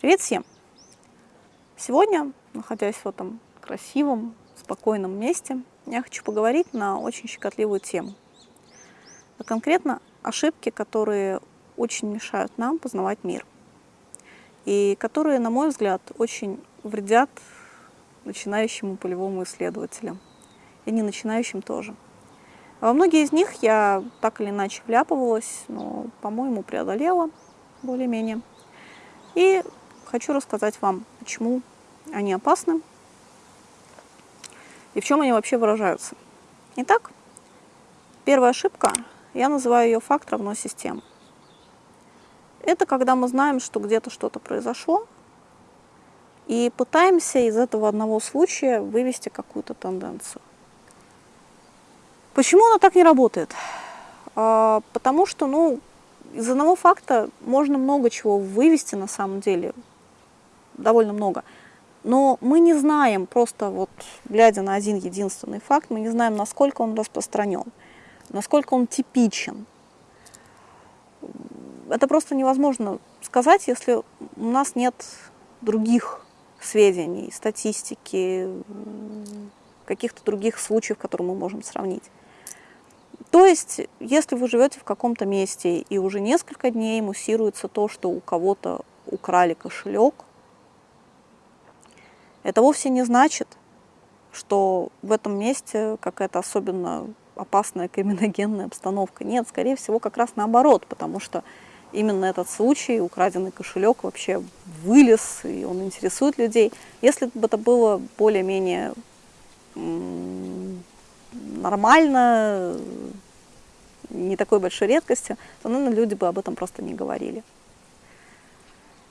Привет всем! Сегодня, находясь в этом красивом, спокойном месте, я хочу поговорить на очень щекотливую тему. А конкретно ошибки, которые очень мешают нам познавать мир. И которые, на мой взгляд, очень вредят начинающему полевому исследователю. И не начинающим тоже. Во многие из них я так или иначе вляпывалась, но, по-моему, преодолела более-менее. И хочу рассказать вам, почему они опасны и в чем они вообще выражаются. Итак, первая ошибка, я называю ее факт равно система. Это когда мы знаем, что где-то что-то произошло, и пытаемся из этого одного случая вывести какую-то тенденцию. Почему оно так не работает? А, потому что, ну, из одного факта можно много чего вывести на самом деле, довольно много. Но мы не знаем, просто вот глядя на один единственный факт, мы не знаем, насколько он распространен, насколько он типичен. Это просто невозможно сказать, если у нас нет других сведений, статистики, каких-то других случаев, которые мы можем сравнить. То есть, если вы живете в каком-то месте и уже несколько дней муссируется то, что у кого-то украли кошелек, это вовсе не значит, что в этом месте какая-то особенно опасная криминогенная обстановка. Нет, скорее всего, как раз наоборот, потому что именно этот случай, украденный кошелек, вообще вылез, и он интересует людей. Если бы это было более-менее нормально, не такой большой редкостью, то, наверное, люди бы об этом просто не говорили.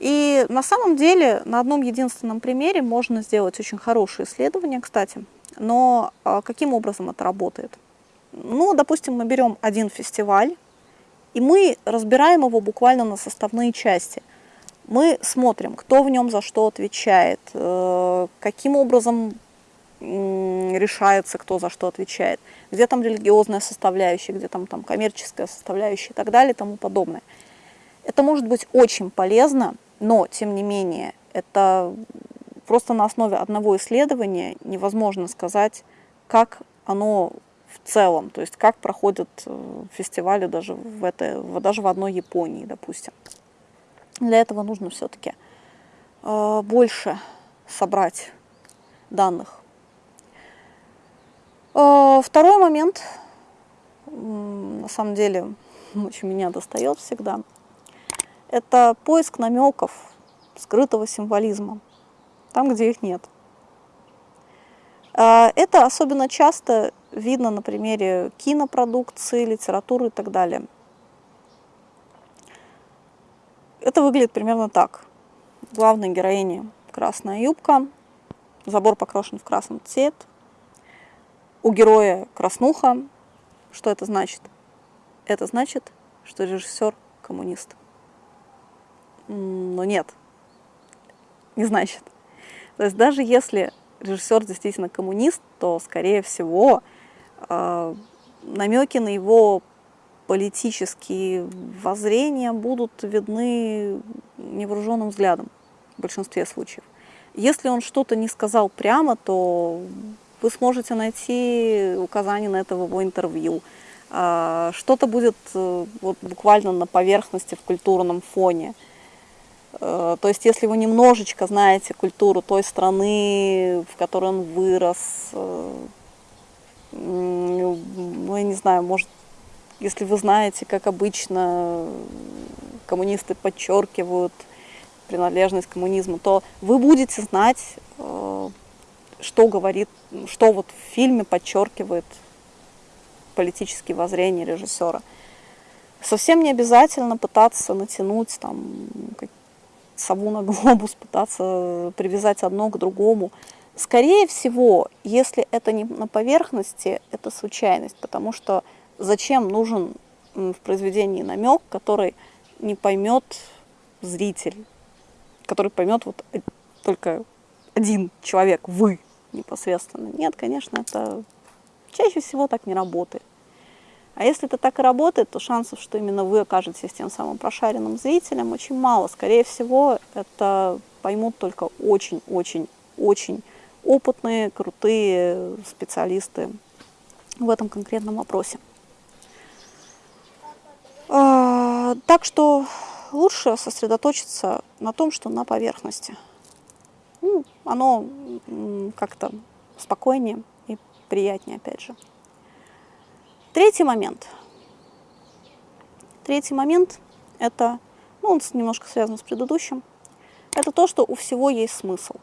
И на самом деле на одном единственном примере можно сделать очень хорошее исследование, кстати. Но а, каким образом это работает? Ну, допустим, мы берем один фестиваль, и мы разбираем его буквально на составные части. Мы смотрим, кто в нем за что отвечает, э, каким образом решается, кто за что отвечает, где там религиозная составляющая, где там, там коммерческая составляющая и так далее и тому подобное. Это может быть очень полезно, но, тем не менее, это просто на основе одного исследования невозможно сказать, как оно в целом, то есть как проходят э, фестивали даже в, этой, даже в одной Японии, допустим. Для этого нужно все-таки э, больше собрать данных а, второй момент, на самом деле, очень меня достает всегда, это поиск намеков, скрытого символизма, там, где их нет. А, это особенно часто видно на примере кинопродукции, литературы и так далее. Это выглядит примерно так. Главной героине красная юбка, забор покрашен в красный цвет, у героя краснуха. Что это значит? Это значит, что режиссер коммунист. Но нет, не значит. То есть даже если режиссер действительно коммунист, то, скорее всего, э, намеки на его политические воззрения будут видны невооруженным взглядом в большинстве случаев. Если он что-то не сказал прямо, то вы сможете найти указания на это в его интервью. А, что-то будет э, вот, буквально на поверхности в культурном фоне. Э, то есть, если вы немножечко знаете культуру той страны, в которой он вырос, э, ну, я не знаю, может, если вы знаете, как обычно коммунисты подчеркивают принадлежность к коммунизму, то вы будете знать что говорит, что вот в фильме подчеркивает политические воззрения режиссера. Совсем не обязательно пытаться натянуть там сову на глобус, пытаться привязать одно к другому. Скорее всего, если это не на поверхности, это случайность, потому что зачем нужен в произведении намек, который не поймет зритель, который поймет вот только один человек, вы, непосредственно. Нет, конечно, это чаще всего так не работает. А если это так и работает, то шансов, что именно вы окажетесь тем самым прошаренным зрителем, очень мало. Скорее всего, это поймут только очень-очень-очень опытные, крутые специалисты в этом конкретном вопросе. А, так что лучше сосредоточиться на том, что на поверхности. Ну, оно как-то спокойнее и приятнее, опять же. Третий момент. Третий момент – это, ну, он немножко связан с предыдущим, это то, что у всего есть смысл.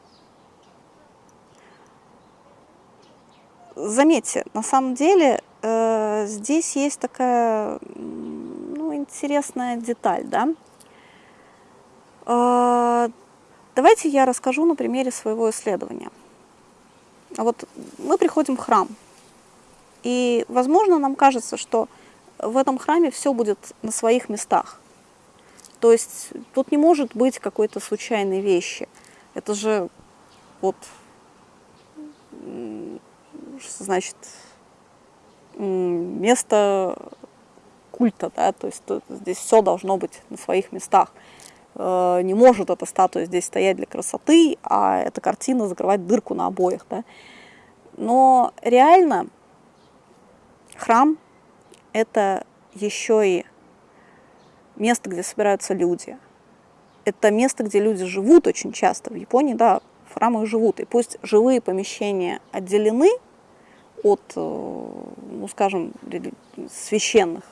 Заметьте, на самом деле э, здесь есть такая ну, интересная деталь, да. Э, давайте я расскажу на примере своего исследования. Вот мы приходим в храм, и, возможно, нам кажется, что в этом храме все будет на своих местах. То есть тут не может быть какой-то случайной вещи. Это же вот, значит, место культа, да, то есть тут, здесь все должно быть на своих местах. Э, не может эта статуя здесь стоять для красоты, а эта картина закрывать дырку на обоих, да. Но реально храм – это еще и место, где собираются люди. Это место, где люди живут очень часто. В Японии, да, в храмах живут. И пусть живые помещения отделены от, э, ну, скажем, священных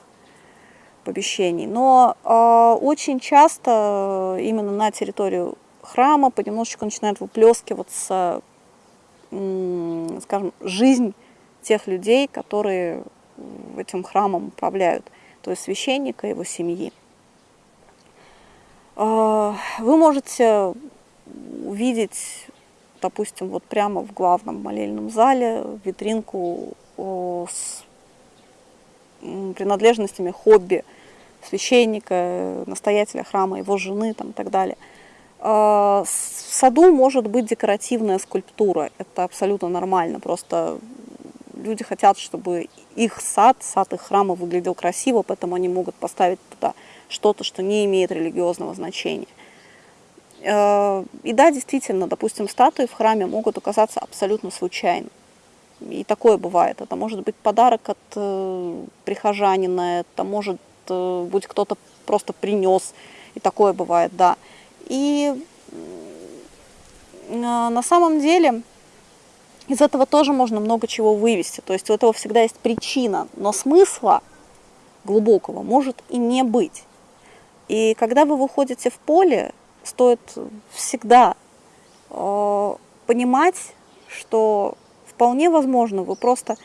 помещений, но э, очень часто именно на территорию храма понемножечку начинает выплескиваться, э, скажем, жизнь тех людей, которые этим храмом управляют, то есть священника его семьи. А, вы можете увидеть, допустим, вот прямо в главном молельном зале витринку с принадлежностями хобби священника, настоятеля храма, его жены там, и так далее. А, в саду может быть декоративная скульптура, это абсолютно нормально, просто люди хотят, чтобы их сад, сад их храма выглядел красиво, поэтому они могут поставить туда что-то, что не имеет религиозного значения. Э, и да, действительно, допустим, статуи в храме могут оказаться абсолютно случайно. И такое бывает. Это может быть подарок от э, прихожанина, это может э, быть кто-то просто принес. И такое бывает, да. И на самом деле из этого тоже можно много чего вывести. То есть у этого всегда есть причина, но смысла глубокого может и не быть. И когда вы выходите в поле, стоит всегда э, понимать, что вполне возможно вы просто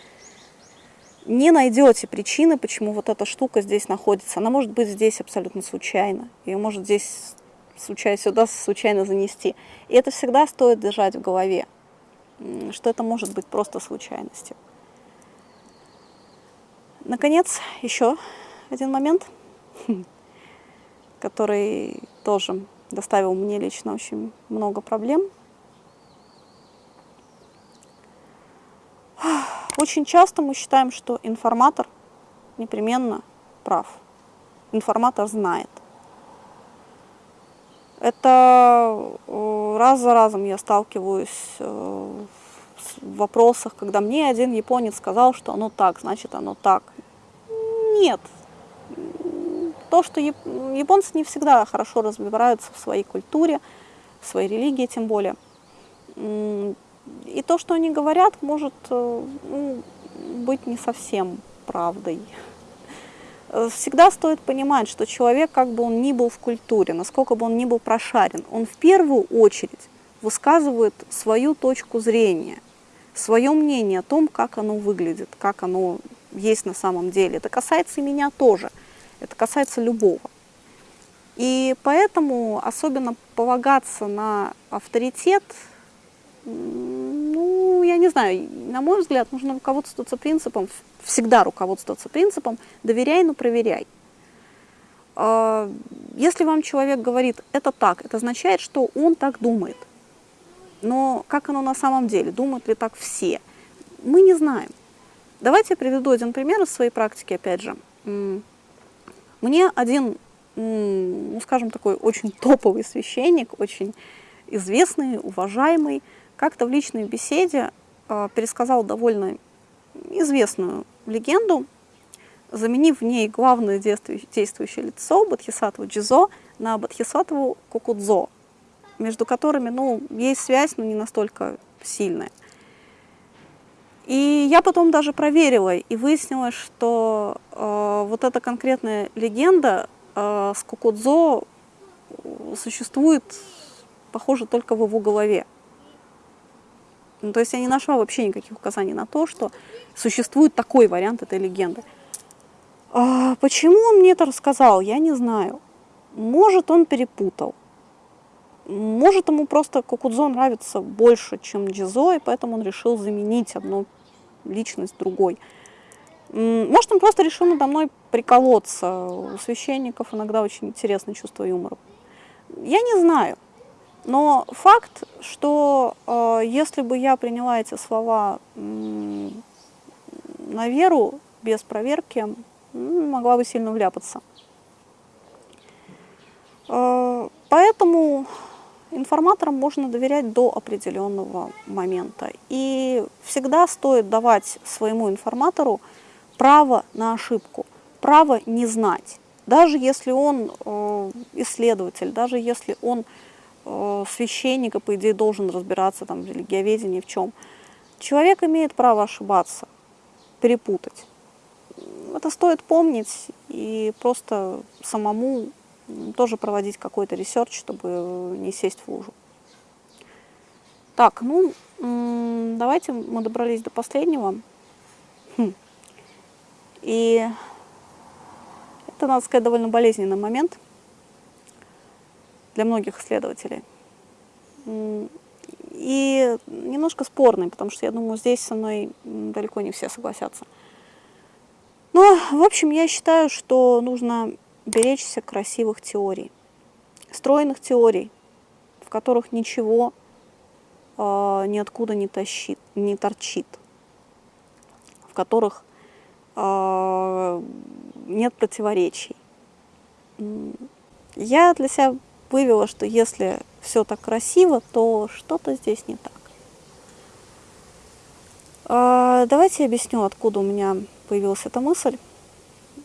не найдете причины, почему вот эта штука здесь находится. Она может быть здесь абсолютно случайно. Ее может здесь случайно, сюда случайно занести. И это всегда стоит держать в голове, что это может быть просто случайностью. Наконец, еще один момент. который тоже доставил мне лично очень много проблем. Очень часто мы считаем, что информатор непременно прав. Информатор знает. Это э, раз за разом я сталкиваюсь э, в вопросах, когда мне один японец сказал, что оно так, значит оно так. Нет, то, что японцы не всегда хорошо разбираются в своей культуре, в своей религии тем более. И то, что они говорят, может э, ну, быть не совсем правдой. Всегда стоит понимать, что человек, как бы он ни был в культуре, насколько бы он ни был прошарен, он в первую очередь высказывает свою точку зрения, свое мнение о том, как оно выглядит, как оно есть на самом деле. Это касается и меня тоже – это касается любого. И поэтому особенно полагаться на авторитет, ну, я не знаю, на мой взгляд, нужно руководствоваться принципом, всегда руководствоваться принципом «доверяй, но проверяй». А, если вам человек говорит «это так», это означает, что он так думает. Но как оно на самом деле? Думают ли так все? Мы не знаем. Давайте я приведу один пример из своей практики, опять же. Мне один, ну, скажем, такой очень топовый священник, очень известный, уважаемый, как-то в личной беседе э, пересказал довольно известную легенду, заменив в ней главное действующее лицо Бодхисаттву Джизо на Бодхисаттву Кукудзо, между которыми ну, есть связь, но не настолько сильная. И я потом даже проверила и выяснилось, что э, вот эта конкретная легенда э, с Кукудзо существует, похоже, только в его голове. Ну, то есть я не нашла вообще никаких указаний на то, что существует такой вариант этой легенды. А почему он мне это рассказал, я не знаю. Может, он перепутал. Может, ему просто Кукудзо нравится больше, чем Джизо, и поэтому он решил заменить одну личность другой. Может, он просто решил надо мной приколоться. У священников иногда очень интересное чувство юмора. Я не знаю. Но факт, что э, если бы я приняла эти слова э, на веру, без проверки, могла бы сильно вляпаться. Э, поэтому информаторам можно доверять до определенного момента. И всегда стоит давать своему информатору право на ошибку, право не знать. Даже если он э, исследователь, даже если он э, священник, и, по идее, должен разбираться там, в религиоведении, в чем. Человек имеет право ошибаться, перепутать. Это стоит помнить и просто самому тоже проводить какой-то research, чтобы не сесть в лужу. Так, ну, давайте мы добрались до последнего. Хм. И это, надо сказать, довольно болезненный момент для многих исследователей. И немножко спорный, потому что я думаю, здесь со мной далеко не все согласятся. Но, в общем, я считаю, что нужно беречься красивых теорий, стройных теорий, в которых ничего э, ниоткуда не, тащит, не торчит, в которых э, нет противоречий. Я для себя вывела, что если все так красиво, то что-то здесь не так. Э, давайте я объясню, откуда у меня появилась эта мысль.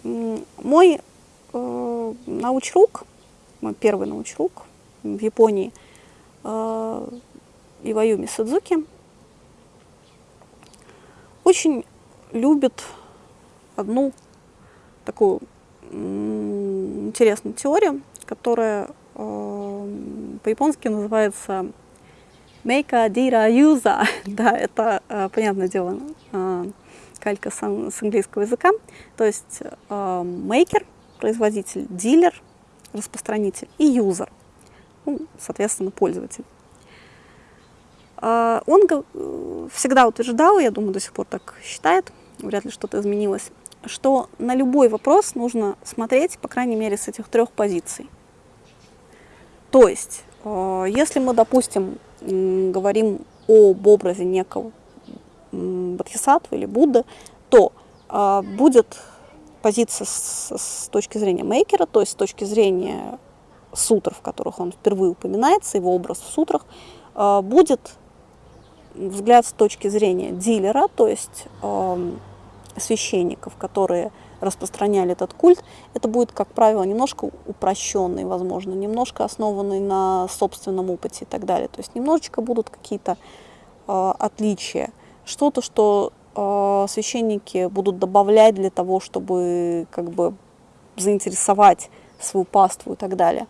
Мой научрук, мой первый научрук в Японии, э, Иваюми Судзуки, очень любит одну такую интересную теорию, которая э, по-японски называется Мейка Дира Юза. да, это, э, понятное дело, э, калька с, английского языка. То есть э, мейкер производитель, дилер, распространитель и юзер, ну, соответственно, пользователь. А, он всегда утверждал, я думаю, до сих пор так считает, вряд ли что-то изменилось, что на любой вопрос нужно смотреть, по крайней мере, с этих трех позиций. То есть, а, если мы, допустим, говорим об образе некого Бодхисаттвы или Будды, то а, будет позиция с, с точки зрения мейкера, то есть с точки зрения сутр, в которых он впервые упоминается, его образ в сутрах, э, будет взгляд с точки зрения дилера, то есть э, священников, которые распространяли этот культ, это будет, как правило, немножко упрощенный, возможно, немножко основанный на собственном опыте и так далее. То есть немножечко будут какие-то э, отличия. Что-то, что священники будут добавлять для того, чтобы как бы заинтересовать свою паству и так далее.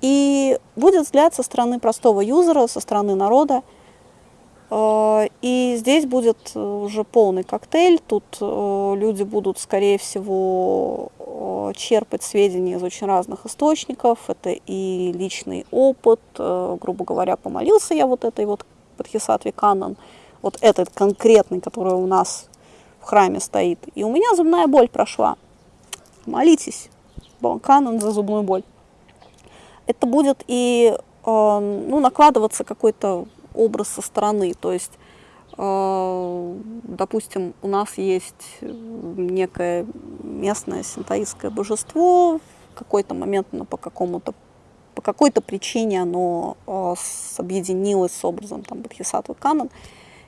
И будет взгляд со стороны простого юзера, со стороны народа. Э, и здесь будет уже полный коктейль. Тут э, люди будут, скорее всего, э, черпать сведения из очень разных источников. Это и личный опыт. Грубо говоря, помолился я вот этой вот Падхисатви Канан вот этот конкретный, который у нас в храме стоит. И у меня зубная боль прошла. Молитесь, канон за зубную боль. Это будет и э, ну, накладываться какой-то образ со стороны. То есть, э, допустим, у нас есть некое местное синтаистское божество, в какой-то момент оно по какому-то по какой-то причине оно э, объединилось с образом там, Бодхисаттвы Канон,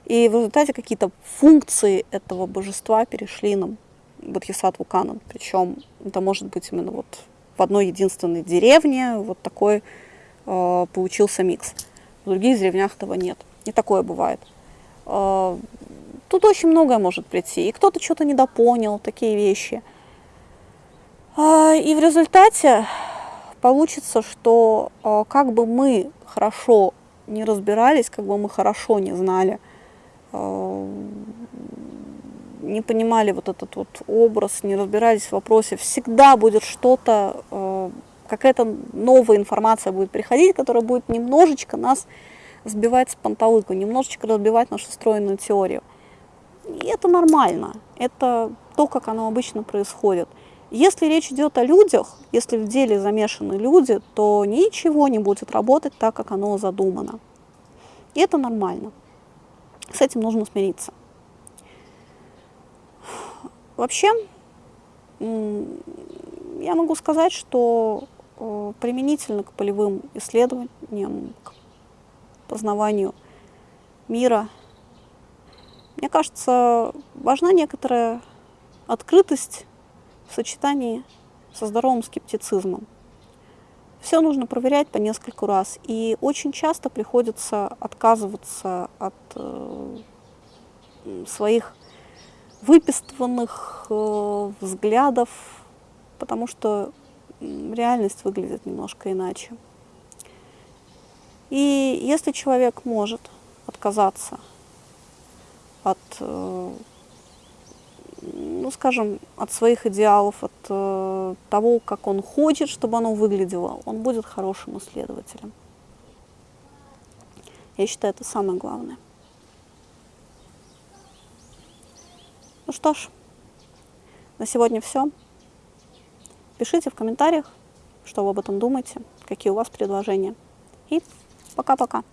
и в результате какие-то функции этого божества перешли на Бодхисаттву Канон. Причем это может быть именно вот в одной единственной деревне вот такой э, получился микс. В других деревнях этого нет. И такое бывает. Э, тут очень многое может прийти. И кто-то что-то недопонял, такие вещи. Э, и в результате получится, что э, как бы мы хорошо не разбирались, как бы мы хорошо не знали, не понимали вот этот вот образ, не разбирались в вопросе, всегда будет что-то, э, какая-то новая информация будет приходить, которая будет немножечко нас сбивать с панталыку, немножечко разбивать нашу стройную теорию. И это нормально, это то, как оно обычно происходит. Если речь идет о людях, если в деле замешаны люди, то ничего не будет работать так, как оно задумано. И это нормально. С этим нужно смириться. Вообще, я могу сказать, что э, применительно к полевым исследованиям, к познаванию мира, мне кажется, важна некоторая открытость в сочетании со здоровым скептицизмом. Все нужно проверять по нескольку раз. И очень часто приходится отказываться от э, своих выпистыванных э, взглядов, потому что реальность выглядит немножко иначе. И если человек может отказаться от, э, ну, скажем, от своих идеалов, от э, того, как он хочет, чтобы оно выглядело, он будет хорошим исследователем. Я считаю, это самое главное. Ну что ж, на сегодня все. Пишите в комментариях, что вы об этом думаете, какие у вас предложения. И пока-пока.